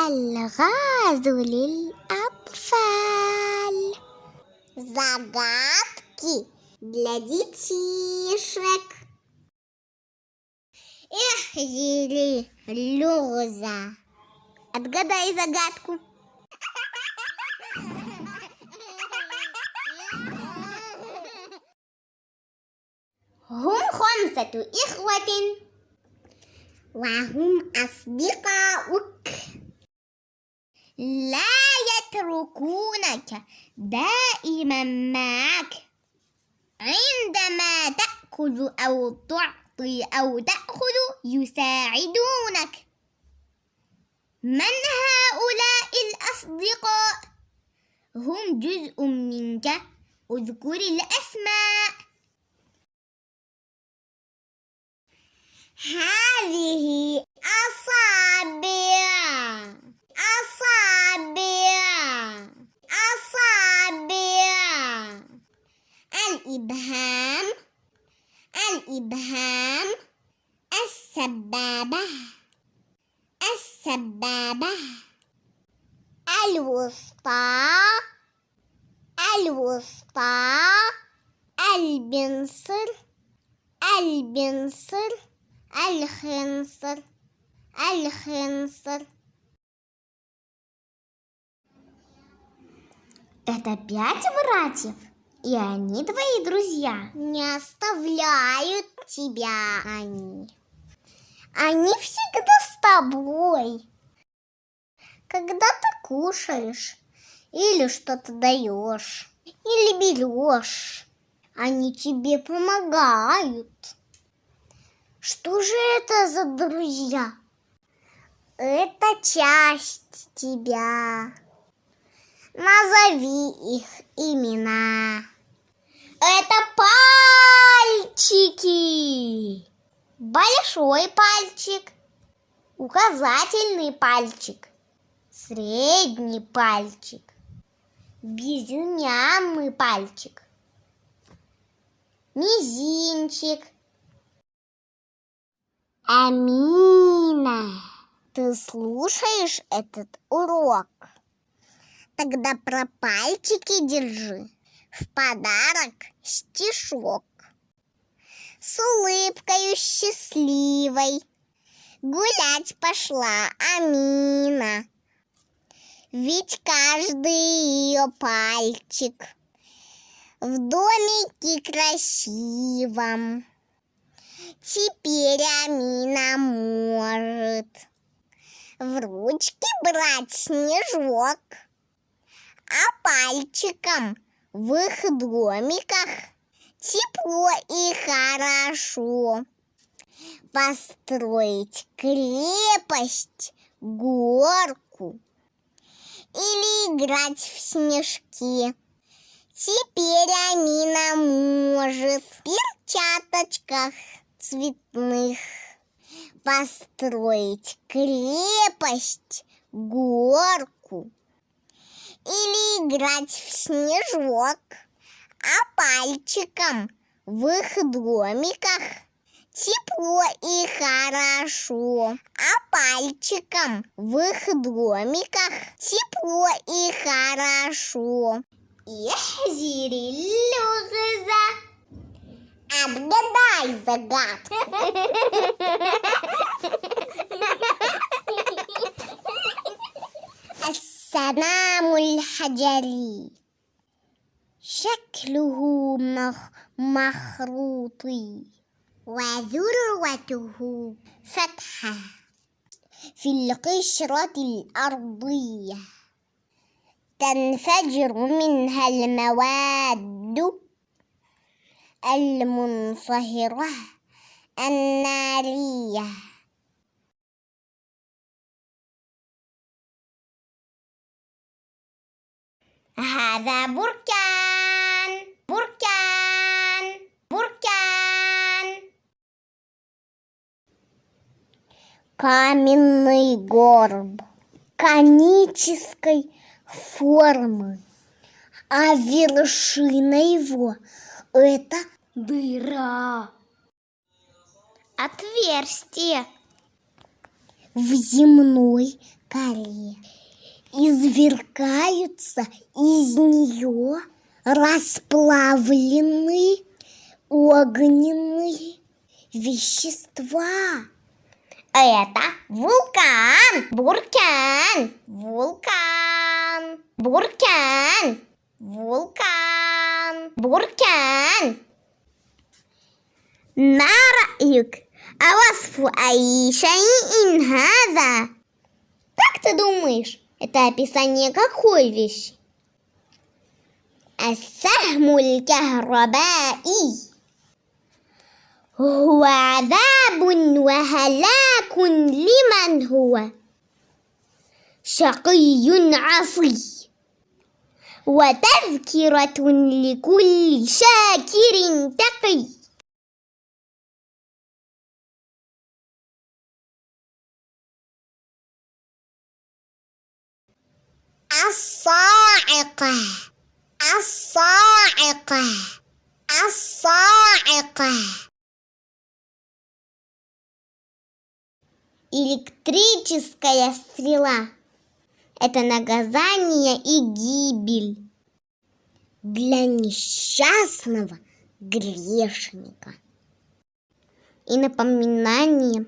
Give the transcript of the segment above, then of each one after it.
الغاز للأطفال Загадки для детишек Эх, Зили, Люза Отгадай загадку هم خمسة إخوة وهم أصدقاؤك لا يتركونك دائما معك. عندما تأكل أو تعطي أو تأخذ يساعدونك. من هؤلاء الأصدقاء؟ هم جزء منك. اذكر الأسماء. هذه أصابع. أصابع. أصابع. الإبهام. الإبهام. السبابة. السبابة. الوسطى. الوسطى. البنصر البنصر الخنصر الخنصر Это пять братьев, и они твои друзья. Не оставляют тебя они. Они всегда с тобой. Когда ты кушаешь, или что-то даешь, или берешь, они тебе помогают. Что же это за друзья? Это часть тебя. Назови их имена. Это пальчики. Большой пальчик, указательный пальчик, средний пальчик, безымянный пальчик, мизинчик. Амина, ты слушаешь этот урок? Тогда про пальчики держи. В подарок стишок. С улыбкой счастливой Гулять пошла Амина. Ведь каждый ее пальчик В домике красивом Теперь Амина может В ручки брать снежок а пальчиком в их домиках тепло и хорошо. Построить крепость, горку или играть в снежки. Теперь Амина может в перчаточках цветных построить крепость, горку или играть в снежок, а пальчиком в их домиках тепло и хорошо, а пальчиком в их домиках тепло и хорошо. Ихзири люгза. Отгадай загадку. السلام الحجري شكله مخروطي وذروته فتحة في القشرة الأرضية. تنفجر منها المواد المنصهرة النارية. هذا بركان بركان بركان каменный горб конической формы, а вершина его – это дыра, отверстие в земной коре. Извергаются из нее расплавленные огненные вещества. Это вулкан, буркан, вулкан, буркан, вулкан, буркан. ما رأيك أوصف أي شيء هذا Как ты думаешь, это описание какой вещи? السهم الكهربائي هو عذاب وهلاك لمن هو شقي عصي وتذكرة لكل شاكر تقي الصاعقة الصاعقة الصاعقة Электрическая стрела – это наказание и гибель для несчастного грешника. И напоминание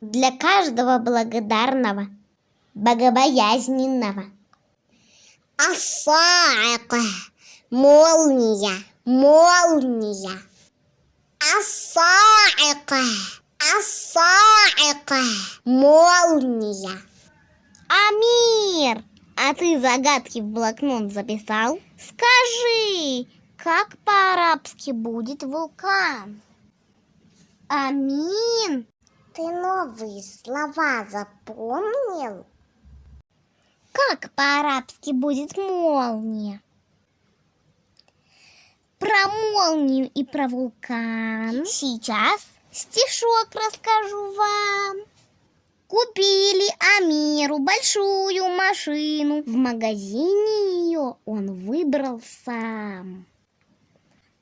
для каждого благодарного, богобоязненного. Асаака. Молния. Молния. Асаака. Асаака. А молния. Амир, а ты загадки в блокнот записал? Скажи, как по-арабски будет вулкан? Амин! Ты новые слова запомнил? Как по-арабски будет молния? Про молнию и про вулкан сейчас стишок расскажу вам. Купили Амиру большую машину. В магазине ее он выбрал сам.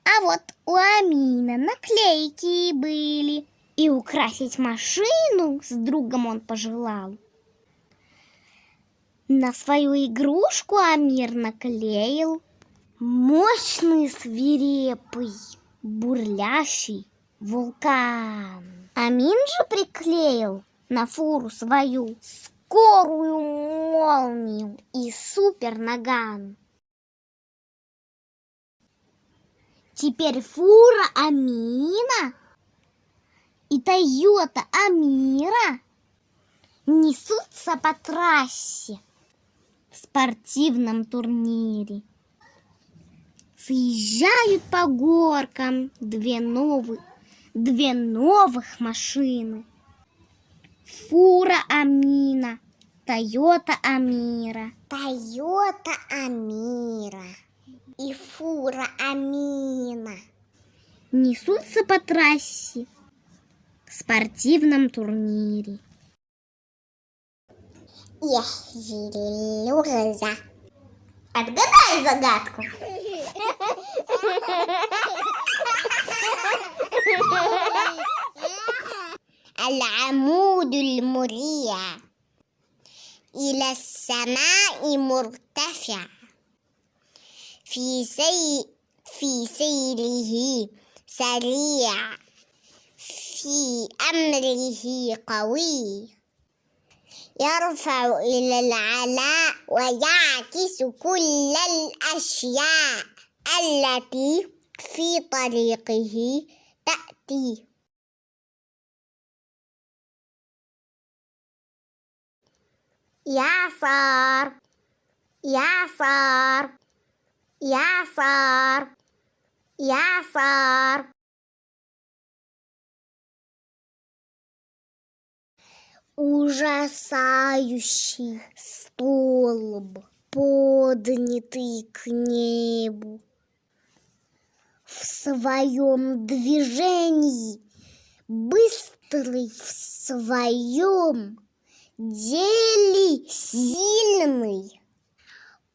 А вот у Амина наклейки были. И украсить машину с другом он пожелал. На свою игрушку Амир наклеил мощный свирепый бурлящий вулкан. Амин же приклеил на фуру свою скорую молнию и супер наган. Теперь фура Амина и Тойота Амира несутся по трассе спортивном турнире. Съезжают по горкам две новых, две новых машины. Фура Амина, Тойота Амира. Тойота Амира и фура Амина. Несутся по трассе в спортивном турнире. Я Сережа. Отгадай загадку. العمود المريع إلى السماء مرتفع في سي في سيره سريع في أمره قوي يرفع إلى العلاء ويعكس كل الأشياء التي في طريقه تأتي. يعصر يعصر يعصر يعصر ужасающий столб, поднятый к небу. В своем движении, быстрый в своем деле сильный,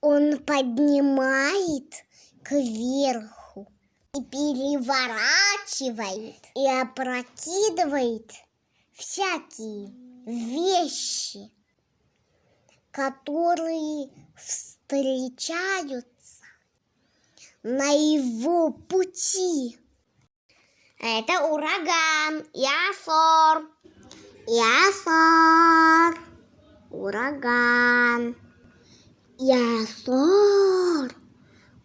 он поднимает кверху и переворачивает и опрокидывает всякие вещи. которые встречаются на его пути. Это ураган, ясор, ясор, ураган, ясор,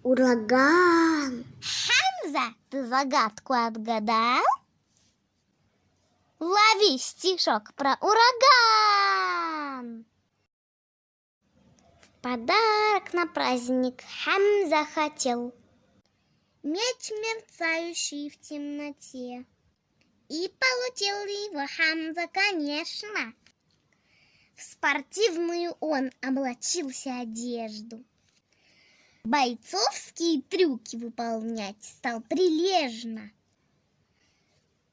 ураган. Хамза, ты загадку отгадал? Лови стишок про ураган. В подарок на праздник Хамза хотел Меч, мерцающий в темноте. И получил его Хамза, конечно. В спортивную он облачился одежду. Бойцовские трюки выполнять стал прилежно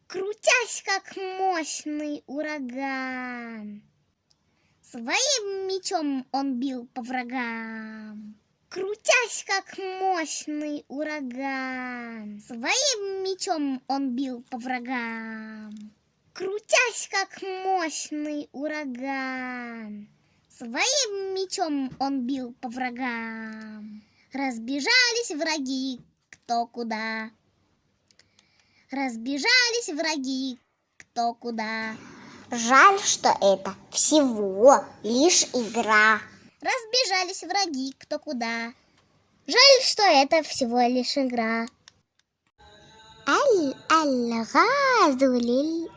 крутясь, как мощный ураган. Своим мечом он бил по врагам, крутясь, как мощный ураган. Своим мечом он бил по врагам, крутясь, как мощный ураган. Своим мечом он бил по врагам. Разбежались враги кто куда. Разбежались враги кто куда. Жаль, что это всего лишь игра. Разбежались враги кто куда. Жаль, что это всего лишь игра. Аль-аль-газу лиль-апфаль.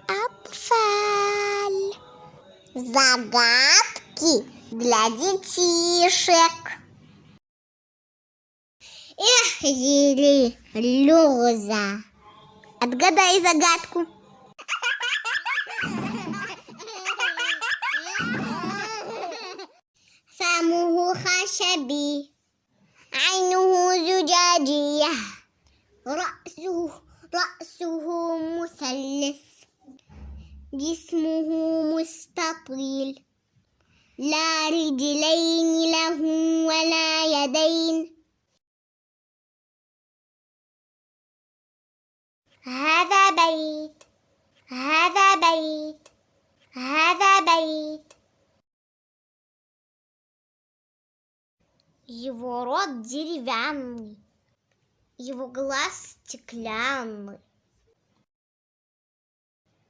Загадки для детишек. Эх, Зили, Люза. Отгадай загадку. فمه خشبي عينه زجاجية رأسه رأسه مثلث جسمه مستطيل لا رجلين له ولا يدين هذا بيت هذا بيت هذا بيت Его рот деревянный, его глаз стеклянный,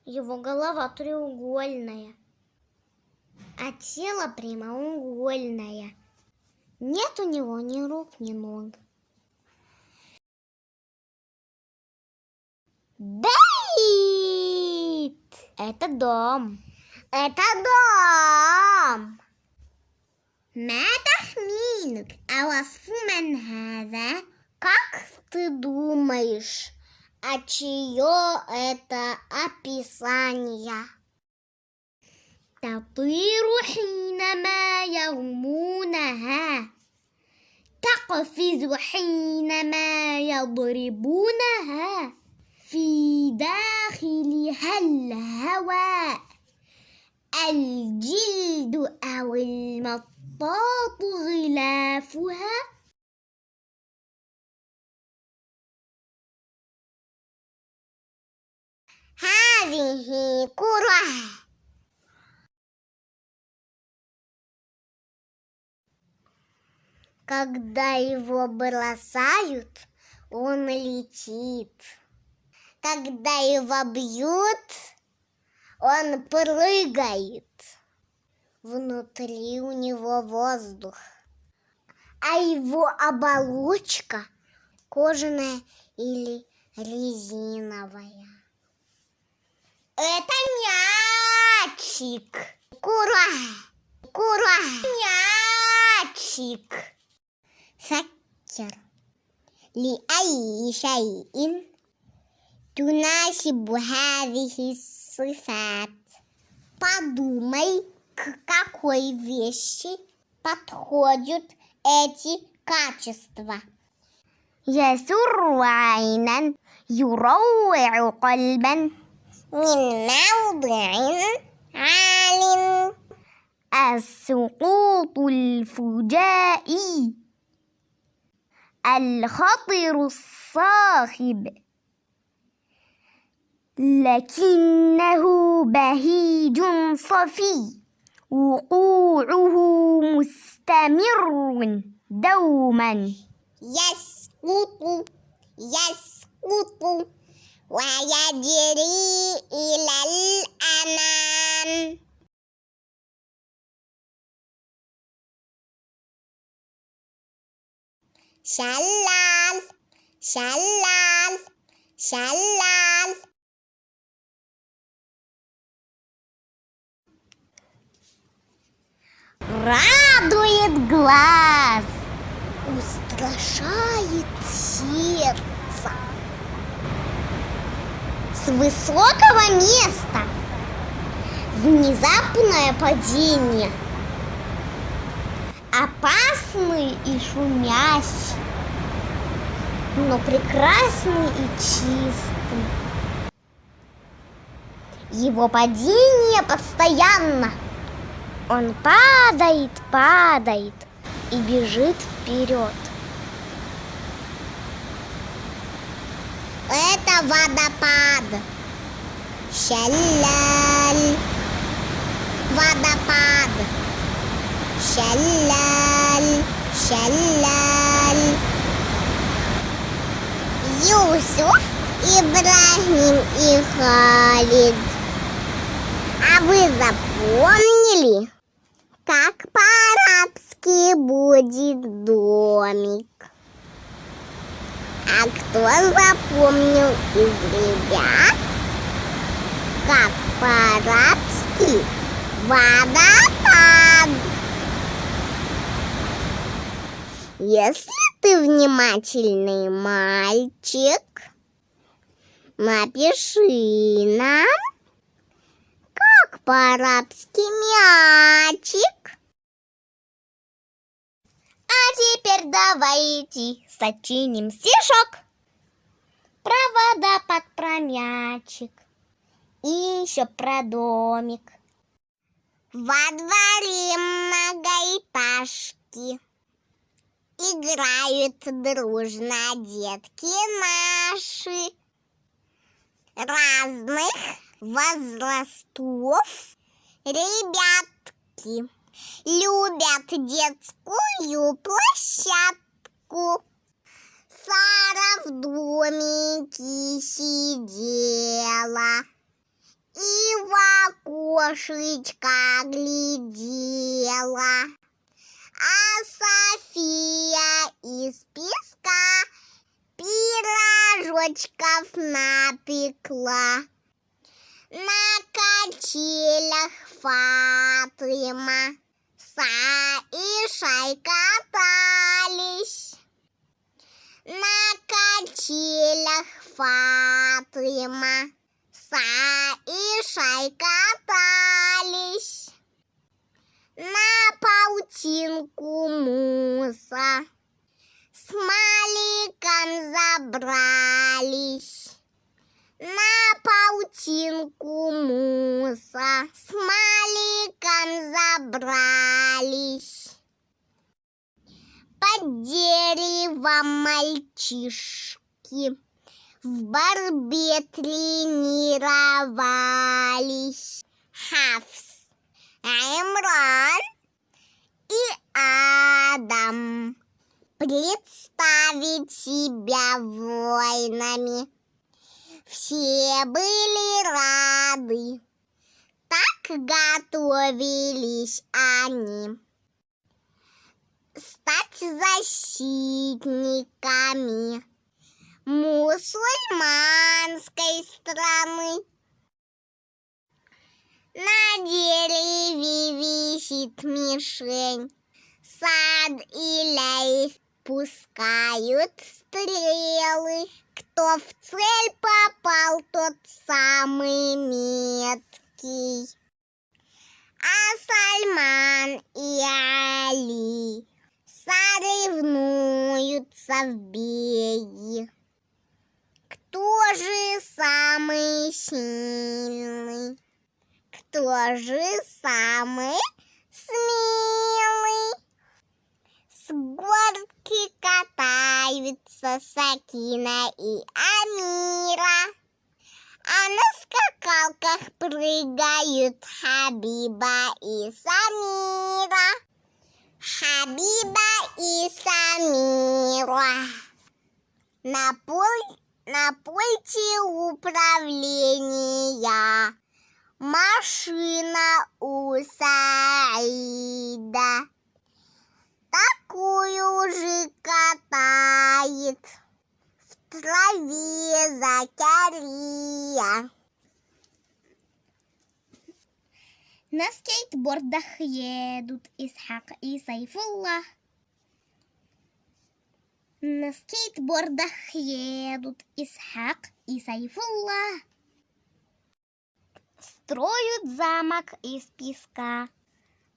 его голова треугольная, а тело прямоугольное. Нет у него ни рук, ни ног. Бейт! Это дом. Это дом. ما تخمينك أوصف من هذا؟ Как ты думаешь, а чье это описание? تطير حينما يرمونها تقفز حينما يضربونها في داخلها الهواء الجلد أو المطاط غلافها هذه كرة Когда его бросают, он летит. когда его бьют, он прыгает. Внутри у него воздух, а его оболочка кожаная или резиновая. Это мячик. Кура, кура, мячик. Сакер. Ли ай, Аишаин. تناسب هذه الصفات Подумай, к какой вещи подходят эти качества. يسر عينا يروع قلبا من موضع عال السقوط الفجائي الخطر الصاخب لكنه بهيج صفي وقوعه مستمر دوما. يسقط يسقط ويجري إلى الأمام. شلال شلال شلال. Радует глаз. устрашает сердце. С высокого места внезапное падение. Опасный и шумящий, но прекрасный и чистый. Его падение постоянно. Он падает, падает и бежит вперед. Это водопад. Шаляль. Водопад. Шаляль. Шаляль. Юсуф, Ибрагим и Халид. А вы запомнили, как по-арабски будет домик? А кто запомнил из ребят, как по-арабски водопад? Если ты внимательный мальчик, напиши нам, по-арабски мячик. А теперь давайте сочиним стишок про водопад, про мячик и еще про домик. Во дворе многоэтажки Играют дружно детки наши Разных возрастов ребятки Любят детскую площадку Сара в домике сидела и в окошечко глядела. А София из песка пирожочков напекла. На качелях Фатыма с Аишей катались. На качелях Фатыма с Аишей катались. На паутинку муса с Маликом забрались. На паутинку муса с Маликом забрались. Под деревом мальчишки в борьбе тренировались. Хавс, Имран и Адам. Представить себя воинами. Все были рады. Так готовились они стать защитниками мусульманской страны. На дереве висит мишень, сад и лейс пускают стрелы. Кто в цель попал, тот самый меткий. А Сальман и Али соревнуются в беге. Кто же самый сильный? Кто же самый смелый? С горки катаются Сакина и Амира. А на скакалках прыгают Хабиба и Самира. Хабиба и Самира. На, пуль, на пульте управления машина у Саида. Же катает в траве Закария. На скейтбордах едут Исхак и Сайфулlah. На скейтбордах едут Исхак и Сайфулlah. Строят замок из песка.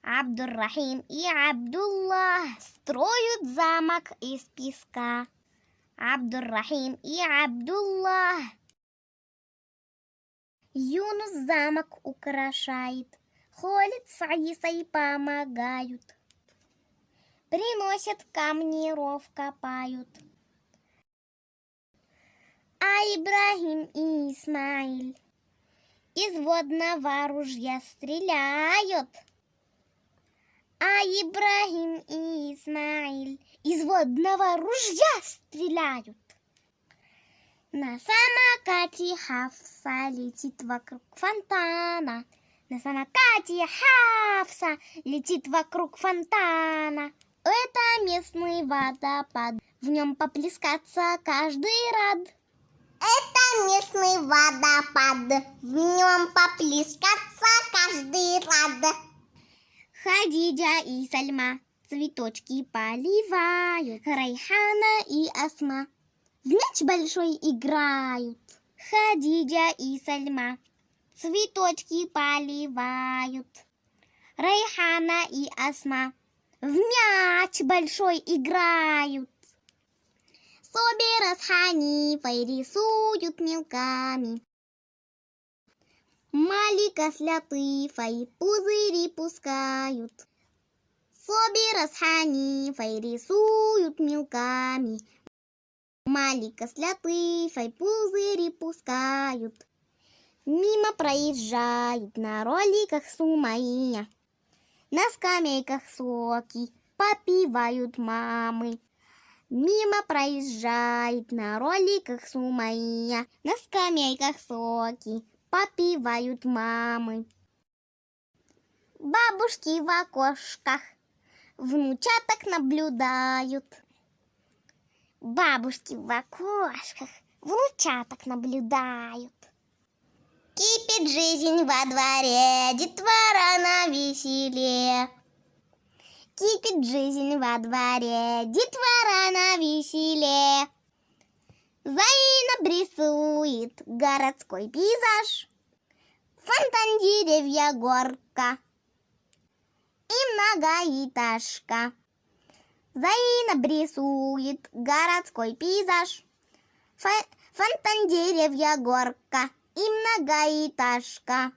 Абдуррахим и Абдуллах строят замок из песка. Абдуррахим и Абдуллах. Юнус замок украшает, Холит с Аисой помогают. Приносят камни, ров копают. А Ибрагим и Исмаиль из водного ружья стреляют. А Ибрагим и Исмаиль из водного ружья стреляют. На самокате Хавса летит вокруг фонтана. На самокате Хавса летит вокруг фонтана. Это местный водопад. В нем поплескаться каждый рад. Это местный водопад. В нем поплескаться каждый рад. Хадиджа и Сальма цветочки поливают. Райхана и Асма в мяч большой играют. Хадиджа и Сальма цветочки поливают. Райхана и Асма в мяч большой играют. Собира с Ханифой рисуют мелками. Малика с Лятыфой пузыри пускают. Собира с Ханифой рисуют мелками. Малика с Лятыфой пузыри пускают. Мимо проезжают на роликах Сумаия. На скамейках соки попивают мамы. Мимо проезжает на роликах Сумаия. На скамейках соки попивают мамы. Бабушки в окошках внучаток наблюдают. Бабушки в окошках внучаток наблюдают. Кипит жизнь во дворе, детвора на веселе. Кипит жизнь во дворе, детвора на веселе. Заинаб рисует городской пейзаж. Фонтан, деревья, горка и многоэтажка. Заинаб рисует городской пейзаж. Фонтан, деревья, горка и многоэтажка.